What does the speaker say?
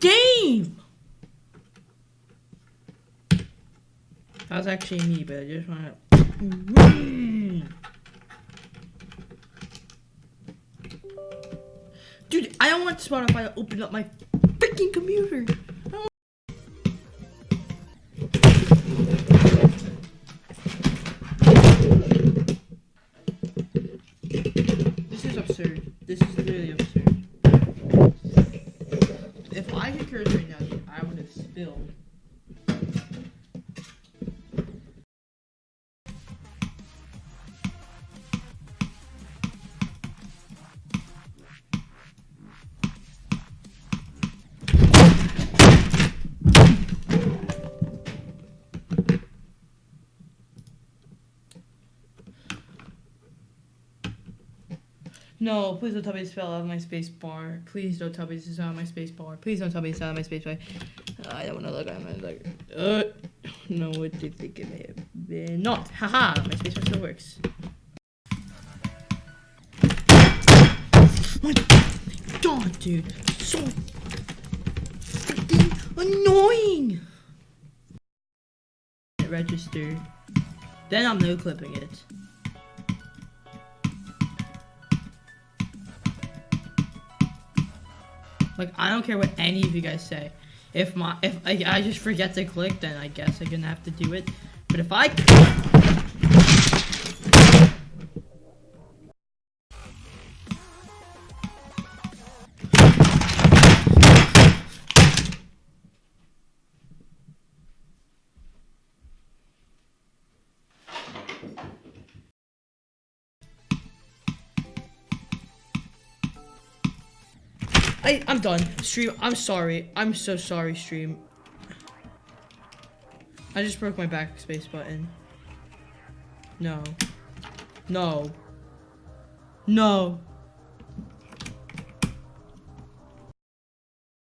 game! That was actually me, but I just want to. Dude, I don't want Spotify to open up my freaking computer. This is absurd. This is literally absurd. If I right now, I would have spilled. No, please don't tell me to spell out my space bar. Please don't tell me this is out my space bar. Please don't tell me it's out of my space bar. I don't want to look at my like. Uh, no, what do you think it may have been? Not. Haha, my space bar still works. My God, dude, so freaking annoying. Register. Then I'm no clipping it. Like I don't care what any of you guys say. If my if I, I just forget to click, then I guess I'm gonna have to do it. But if I I I'm done. Stream. I'm sorry. I'm so sorry. Stream. I just broke my backspace button. No. No. No.